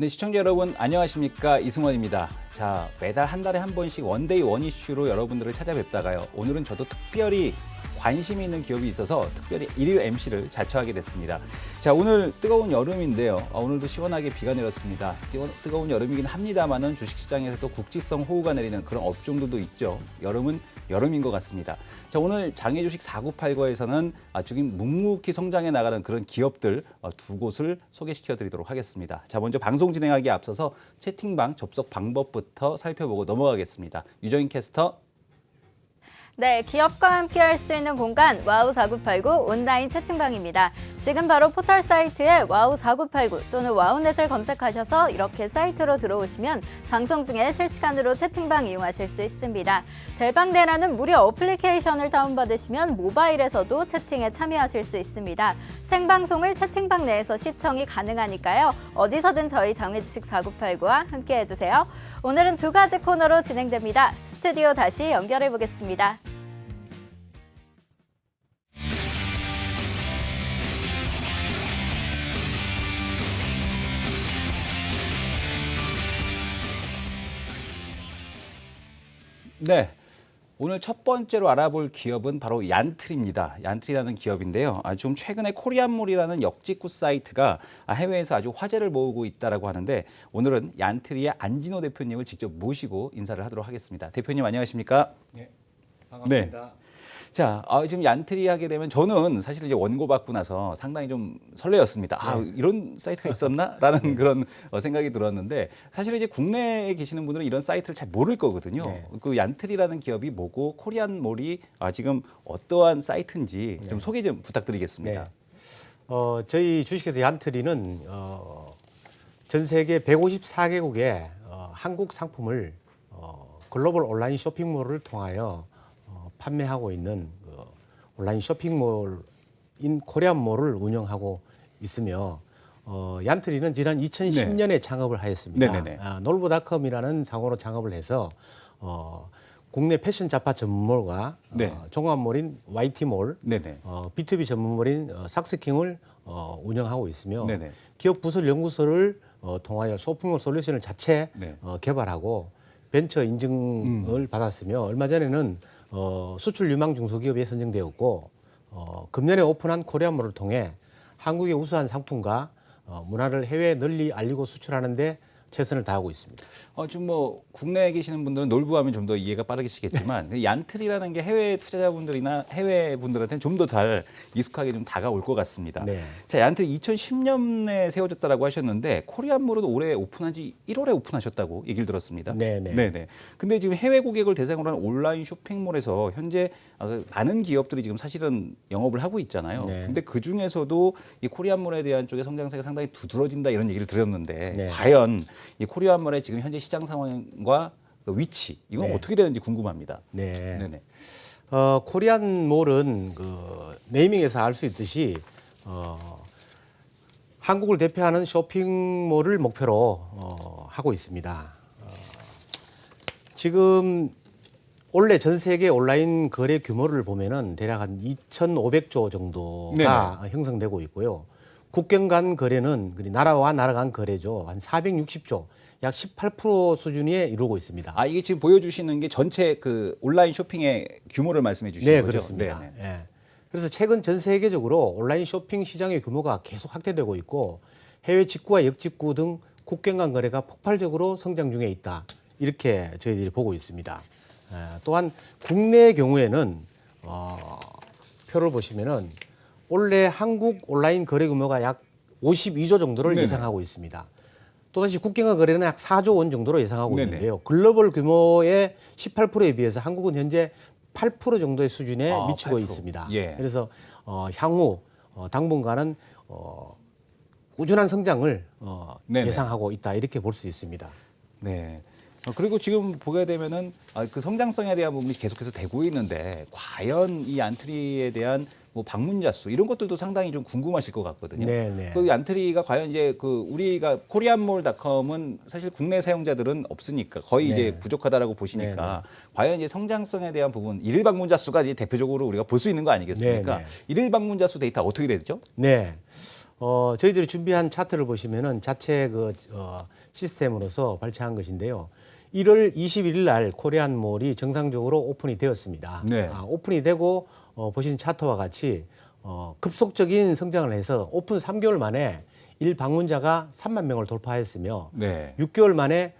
네, 시청자 여러분 안녕하십니까 이승원입니다. 자 매달 한 달에 한 번씩 one day one issue로 여러분들을 찾아뵙다가요. 오늘은 저도 특별히 관심이 있는 기업이 있어서 특별히 일일 MC를 자처하게 됐습니다. 자 오늘 뜨거운 여름인데요. 아, 오늘도 시원하게 비가 내렸습니다. 뜨거, 뜨거운 여름이긴 합니다만은 주식시장에서도 국지성 호우가 내리는 그런 업종들도 있죠. 여름은 여름인 것 같습니다. 자 오늘 장외주식 4989에서는 아주 묵묵히 성장해 나가는 그런 기업들 어, 두 곳을 소개시켜 드리도록 하겠습니다. 자 먼저 방송 진행하기에 앞서서 채팅방 접속 방법부터 살펴보고 넘어가겠습니다. 유정인 캐스터 네, 기업과 함께 할 수 있는 공간 와우 4989 온라인 채팅방입니다. 지금 바로 포털 사이트에 와우 4989 또는 와우넷을 검색하셔서 이렇게 사이트로 들어오시면 방송 중에 실시간으로 채팅방 이용하실 수 있습니다. 대방대라는 무료 어플리케이션을 다운받으시면 모바일에서도 채팅에 참여하실 수 있습니다. 생방송을 채팅방 내에서 시청이 가능하니까요. 어디서든 저희 장외주식 4989와 함께 해주세요. 오늘은 두 가지 코너로 진행됩니다. 스튜디오 다시 연결해 보겠습니다. 네. 오늘 첫 번째로 알아볼 기업은 바로 얀트리입니다. 얀트리라는 기업인데요. 아, 좀 최근에 코리안몰이라는 역직구 사이트가 해외에서 아주 화제를 모으고 있다고 하는데 오늘은 얀트리의 안진호 대표님을 직접 모시고 인사를 하도록 하겠습니다. 대표님 안녕하십니까? 네, 반갑습니다. 자, 아, 지금 얀트리 하게 되면 저는 사실 이제 원고 받고 나서 상당히 좀 설레었습니다. 아, 이런 사이트가 있었나?라는 그런 어, 생각이 들었는데 사실 이제 국내에 계시는 분들은 이런 사이트를 잘 모를 거거든요. 네. 그 얀트리라는 기업이 뭐고 코리안 몰이 아, 지금 어떠한 사이트인지 좀 소개 좀 부탁드리겠습니다. 네. 어, 저희 주식회사 얀트리는 어, 전 세계 154개국의 어, 한국 상품을 어, 글로벌 온라인 쇼핑몰을 통하여 어, 판매하고 있는 그 온라인 쇼핑몰인 코리안몰을 운영하고 있으며 어, 얀트리는 지난 2010년에 창업을 하였습니다. 네네네. 아, 놀부닷컴이라는 상호로 창업을 해서 어, 국내 패션 잡화 전문몰과 네. 어, 종합몰인 YT몰, 네네. 어, B2B 전문몰인 어, 삭스킹을 어, 운영하고 있으며 네네. 기업 부설 연구소를 어, 통하여 쇼핑몰 솔루션을 자체 네. 음. 어, 개발하고 벤처 인증을 받았으며 얼마 전에는 어, 수출 유망 중소기업에 선정되었고 어, 금년에 오픈한 코리아몰을 통해 한국의 우수한 상품과 어, 문화를 해외에 널리 알리고 수출하는 데 최선을 다하고 있습니다. 어, 좀뭐 국내에 계시는 분들은 놀부하면 좀 더 이해가 빠르시겠지만 그 얀트리라는 게 해외 투자자분들이나 해외 분들한테는 좀 더 잘 익숙하게 좀 다가올 것 같습니다. 네. 자, 얀트리 2010년에 세워졌다라고 하셨는데 코리안몰은 올해 오픈한 지 1월에 오픈하셨다고 얘기를 들었습니다. 네네. 네네. 근데 지금 해외 고객을 대상으로 한 온라인 쇼핑몰에서 현재 아, 많은 기업들이 지금 사실은 영업을 하고 있잖아요. 네. 근데 그 중에서도 이 코리안몰에 대한 쪽의 성장세가 상당히 두드러진다 이런 얘기를 들었는데 네. 과연 이 코리안몰의 지금 현재 시장 상황과 그 위치 이건 네. 어떻게 되는지 궁금합니다. 네. 네네. 어, 코리안몰은 그 네이밍에서 알 수 있듯이 어, 한국을 대표하는 쇼핑몰을 목표로 어, 하고 있습니다. 어, 지금 올해 전 세계 온라인 거래 규모를 보면은 대략 한 2,500조 정도가 형성되고 있고요. 국경 간 거래는 나라와 나라 간 거래죠. 한 460조, 약 18% 수준에 이루고 있습니다. 아 이게 지금 보여주시는 게 전체 그 온라인 쇼핑의 규모를 말씀해 주시는 네, 거죠? 그렇습니다. 네네. 예. 그래서 최근 전 세계적으로 온라인 쇼핑 시장의 규모가 계속 확대되고 있고 해외 직구와 역직구 등 국경 간 거래가 폭발적으로 성장 중에 있다. 이렇게 저희들이 보고 있습니다. 예, 또한 국내의 경우에는 어, 표를 보시면은 올해 한국 온라인 거래 규모가 약 52조 정도를 네네. 예상하고 있습니다. 또다시 국경과 거래는 약 4조 원 정도로 예상하고 네네. 있는데요. 글로벌 규모의 18%에 비해서 한국은 현재 8% 정도의 수준에 아, 미치고 8%. 있습니다. 예. 그래서 어, 향후 어, 당분간은 어, 꾸준한 성장을 어, 네네. 예상하고 있다 이렇게 볼 수 있습니다. 네. 어, 그리고 지금 보게 되면은 아, 그 성장성에 대한 부분이 계속해서 되고 있는데 과연 이 안트리에 대한 뭐 방문자 수 이런 것들도 상당히 좀 궁금하실 것 같거든요. 네, 네. 그 안트리가 과연 이제 그 우리가 코리안몰닷컴은 사실 국내 사용자들은 없으니까 거의 네. 이제 부족하다라고 보시니까 과연 이제 성장성에 대한 부분 일일 방문자 수가 이제 대표적으로 우리가 볼 수 있는 거 아니겠습니까? 네, 네. 일일 방문자 수 데이터 어떻게 되죠? 네. 어, 저희들이 준비한 차트를 보시면은 자체 그 어, 시스템으로서 발췌한 것인데요. 1월 21일 날 코리안몰이 정상적으로 오픈이 되었습니다. 네. 아, 오픈이 되고 어, 보신 차트와 같이 어, 급속적인 성장을 해서 오픈 3개월 만에 일 방문자가 3만 명을 돌파했으며 네. 6개월 만에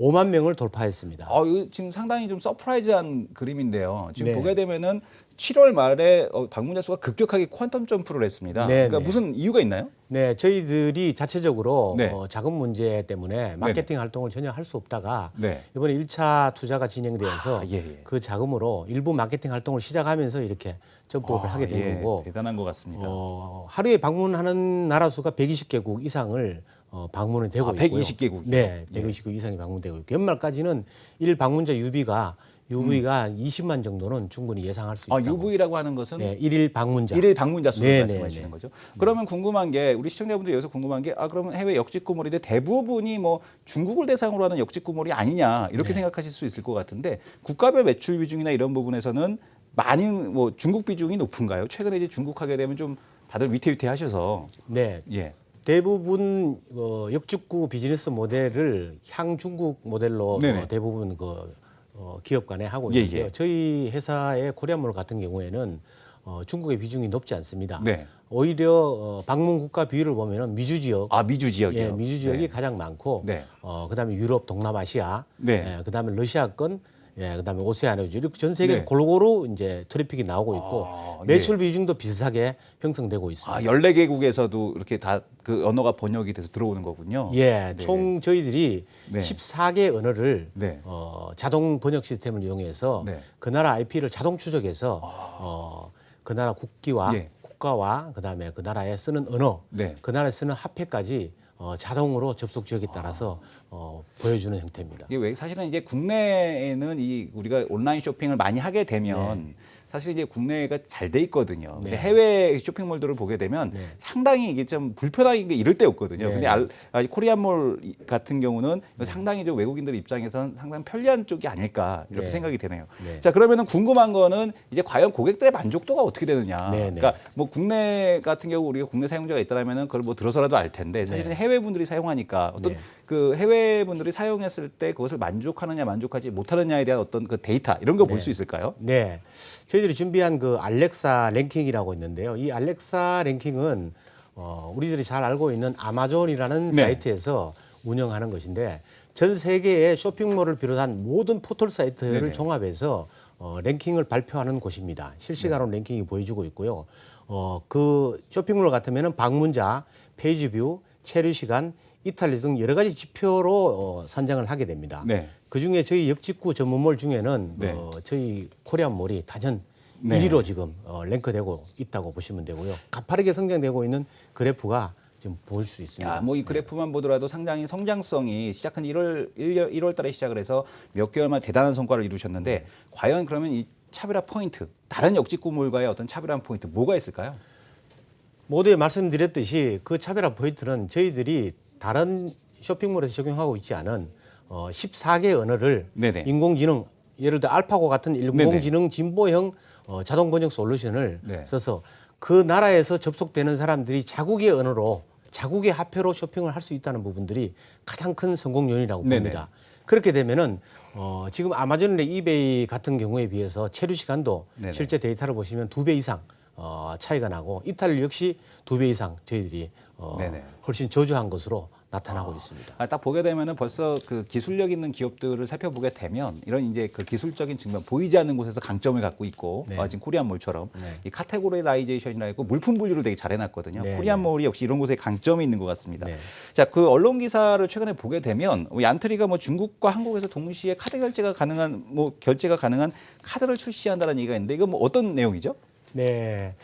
5만 명을 돌파했습니다. 어, 이거 지금 상당히 좀 surprise한 그림인데요. 지금 네. 보게 되면은 7월 말에 어, 방문자 수가 급격하게 quantum jump를 했습니다. 네, 그러니까 네. 무슨 이유가 있나요? 네, 저희들이 자체적으로 네. 어, 자금 문제 때문에 마케팅 활동을 전혀 할 수 없다가 네. 이번에 1차 투자가 진행되어서 아, 예, 예. 그 자금으로 일부 마케팅 활동을 시작하면서 이렇게 점프를 아, 하게 된 예, 거고 대단한 것 같습니다. 어, 하루에 방문하는 나라 수가 120개국 이상을 어, 방문이 되고 아, 있고요. 120개국이요? 네, 예. 120개국 이상이 방문되고 있고 연말까지는 일 방문자 유비가 UV가 20만 정도는 충분히 예상할 수 있다고. 음. 아, UV라고 하는 것은 네, 일일 방문자. 일일 방문자 수를 네, 말씀하시는 네, 거죠. 그러면 궁금한 게 우리 시청자분들 여기서 궁금한 게 아 그러면 해외 역직 구몰인데 대부분이 뭐 중국을 대상으로 하는 역직 구몰이 아니냐 이렇게 네. 생각하실 수 있을 것 같은데 국가별 매출 비중이나 이런 부분에서는 많은 뭐 중국 비중이 높은가요? 최근에 이제 중국 하게 되면 좀 다들 위태위태하셔서 네, 예. 대부분 어, 역직구 비즈니스 모델을 향중국 모델로. 어, 대부분 그 어, 기업 간에 하고 예, 있는데요. 예. 저희 회사의 코리안몰 같은 경우에는 어, 중국의 비중이 높지 않습니다. 네. 오히려 어, 방문 국가 비율을 보면은 미주 지역, 아 미주 지역이요. 예, 미주 지역이 네. 가장 많고, 네. 어, 그다음에 유럽, 동남아시아, 네. 예, 그다음에 러시아권, 예, 그다음에 오세아니아주 이렇게 전 세계 네. 골고루 이제 트래픽이 나오고 있고 아, 매출 비중도 비슷하게 형성되고 있습니다. 아 14개국에서도 이렇게 다 그 언어가 번역이 돼서 들어오는 거군요. 예, 네. 총 저희들이 네. 14개 언어를 네. 어, 자동 번역 시스템을 이용해서 네. 아. 그 나라 IP를 자동 추적해서 어, 그 나라 국기와 예. 국가와 그다음에 그 나라에 쓰는 언어, 네. 그 나라에 쓰는 화폐까지 어, 자동으로 접속 지역에 따라서 어, 보여주는 형태입니다. 이게 왜 사실은 이제 국내에는 이 우리가 온라인 쇼핑을 많이 하게 되면 사실 이제 국내가 잘 돼 있거든요. 근데 네. 해외 쇼핑몰들을 보게 되면 네. 상당히 이게 좀 불편한 게 이럴 때 없거든요. 네. 근데 알, 아, 이 코리안몰 같은 경우는 상당히 좀 외국인들 입장에서는 상당히 편리한 쪽이 아닐까 이렇게 네. 생각이 되네요. 네. 자 그러면은 궁금한 거는 이제 과연 고객들의 만족도가 어떻게 되느냐. 네, 네. 그러니까 뭐 국내 같은 경우 우리가 국내 사용자가 있다라면은 그걸 뭐 들어서라도 알 텐데 사실은 네. 해외 분들이 사용하니까 어떤 네. 그 해외 분들이 사용했을 때 그것을 만족하느냐 만족하지 못하느냐에 대한 어떤 그 데이터 이런 거볼 네. 수 있을까요? 네. 저희 들이 준비한 그 알렉사 랭킹이라고 있는데요. 이 알렉사 랭킹은 어, 우리들이 잘 알고 있는 아마존이라는 네. 사이트에서 운영하는 것인데 전 세계의 쇼핑몰을 비롯한 모든 포털 사이트를 네네. 종합해서 어, 랭킹을 발표하는 곳입니다. 실시간으로 네. 랭킹이 보여주고 있고요. 어, 그 쇼핑몰 같으면은 방문자, page view, 체류 시간, 이탈률 등 여러 가지 지표로 어, 선정을 하게 됩니다. 네. 그 중에 저희 역직구 전문몰 중에는 네. 어, 저희 코리안몰이 단연 네. 1위로 지금 어, 랭크되고 있다고 보시면 되고요. 가파르게 성장되고 있는 그래프가 지금 볼 수 있습니다. 야, 뭐이 그래프만 보더라도 상당히 성장성이 시작한 1월 1월, 1월 달에 시작을 해서 몇 개월 만에 대단한 성과를 이루셨는데 과연 그러면 이 차별화 포인트 다른 역직구몰과의 어떤 차별화 포인트 뭐가 있을까요? 모두에 말씀드렸듯이 그 차별화 포인트는 저희들이 다른 쇼핑몰에서 적용하고 있지 않은 어, 14개 언어를 네네. 인공지능 예를 들어 알파고 같은 인공지능 진보형 어, 자동 번역 솔루션을 네. 써서 그 나라에서 접속되는 사람들이 자국의 언어로 자국의 화폐로 쇼핑을 할 수 있다는 부분들이 가장 큰 성공 요인이라고 네네. 봅니다. 그렇게 되면은 어, 지금 아마존이나 이베이 같은 경우에 비해서 체류 시간도 네네. 실제 데이터를 보시면 두 배 이상 어, 차이가 나고 이탈률 역시 두 배 이상 저희들이 어, 네네. 훨씬 저조한 것으로 나타나고 있습니다. 아, 딱 보게 되면은 벌써 그 기술력 있는 기업들을 살펴보게 되면 이런 이제 그 기술적인 측면 보이지 않는 곳에서 강점을 갖고 있고 네. 어, 지금 코리안몰처럼 네. 이 categorization이라 있고 물품 분류를 되게 잘 해놨거든요. 네, 코리안몰이 역시 이런 곳에 강점이 있는 것 같습니다. 네. 자, 그 언론 기사를 최근에 보게 되면 뭐 얀트리가 뭐 중국과 한국에서 동시에 카드 결제가 가능한 뭐 결제가 가능한 카드를 출시한다는 얘기가 있는데 이거 뭐 어떤 내용이죠? 네.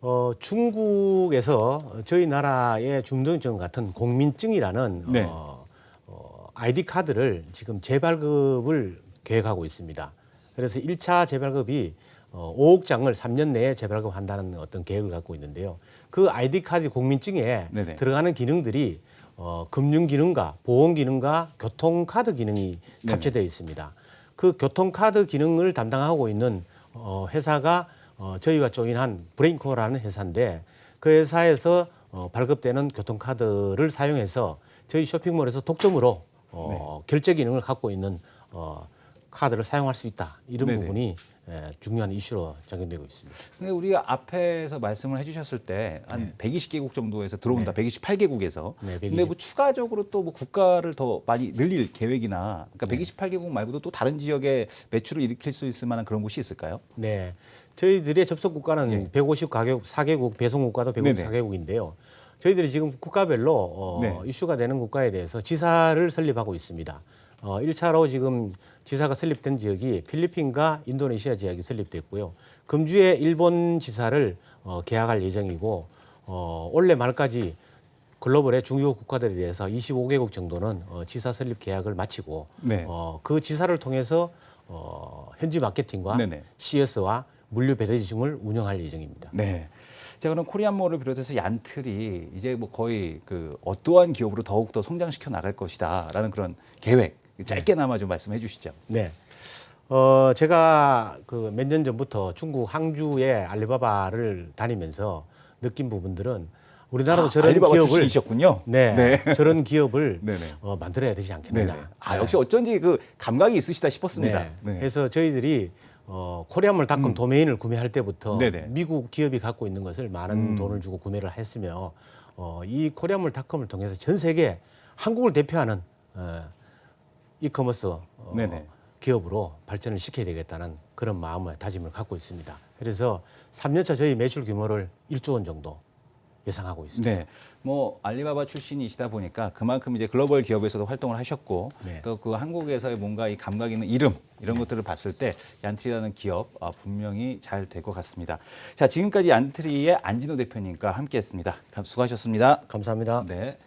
어, 중국에서 저희 나라의 중등증 같은 공민증이라는 네. 어, 어, 아이디 카드를 지금 재발급을 계획하고 있습니다. 그래서 1차 재발급이 어, 5억 장을 3년 내에 재발급한다는 어떤 계획을 갖고 있는데요. 그 아이디 카드 공민증에 네네. 들어가는 기능들이 어, 금융 기능과 보험 기능과 교통 카드 기능이. 탑재되어 있습니다. 그 교통 카드 기능을 담당하고 있는 어, 회사가 어, 저희가 join한 브레인코라는 회사인데 그 회사에서 어, 발급되는 교통카드를 사용해서 저희 쇼핑몰에서 독점으로 어, 결제 기능을 갖고 있는 어, 카드를 사용할 수 있다. 이런 네네. 부분이 예, 중요한 이슈로 작용되고 있습니다. 근데 우리가 앞에서 말씀을 해주셨을 때한 120개국 정도에서 들어온다. 128개국에서. 네, 근데 뭐 추가적으로 또 뭐 국가를 더 많이 늘릴 계획이나 그러니까 네. 128개국 말고도 또 다른 지역에 매출을 일으킬 수 있을 만한 그런 곳이 있을까요? 네. 저희들의 접속 국가는 154개국, 4개국, 배송 국가도 예. 네네. 154개국인데요. 저희들이 지금 국가별로 어, 네. 이슈가 되는 국가에 대해서 지사를 설립하고 있습니다. 어, 1차로 지금 지사가 설립된 지역이 필리핀과 인도네시아 지역이 설립됐고요. 금주에 일본 지사를 어, 계약할 예정이고 어, 올해 말까지 글로벌의 중요 국가들에 대해서 25개국 정도는 어, 지사 설립 계약을 마치고 네. 어, 그 지사를 통해서 어, 현지 마케팅과 네네. CS와 물류 배대지점을 운영할 예정입니다. 네. 자 그럼 코리안몰을 비롯해서 얀틀이 이제 뭐 거의 그 어떠한 기업으로 더욱 더 성장시켜 나갈 것이다라는 그런 계획 짧게나마 좀 말씀해 주시죠. 네. 어, 제가 그 몇 년 전부터 중국 항주의 알리바바를 다니면서 느낀 부분들은 우리나라도 저런 아, 알리바바 기업을 출신이셨군요. 네, 저런 기업을. 어, 만들어야 되지 않겠느냐. 네네. 아 역시 어쩐지 그 감각이 있으시다 싶었습니다. 네. 네. 그래서 저희들이 어, 코리안몰닷컴 도메인을 구매할 때부터 네네. 미국 기업이 갖고 있는 것을 많은 음. 돈을 주고 구매를 했으며 어, 이 코리안몰닷컴을 통해서 전 세계 한국을 대표하는 어, 이커머스 어, 네네. 기업으로 발전을 시켜야 되겠다는 그런 마음을 다짐을 갖고 있습니다. 그래서 3년차 저희 매출 규모를 1조 원 정도 예상하고 있습니다. 네. 뭐 알리바바 출신이시다 보니까 그만큼 이제 글로벌 기업에서도 활동을 하셨고 네. 또그 한국에서의 뭔가 이 감각 있는 이름 이런 것들을 봤을 때 얀트리라는 기업 아, 분명히 잘 될 것 같습니다. 자 지금까지 얀트리의 안진호 대표님과 함께했습니다. 감- 수고하셨습니다. 감사합니다. 네.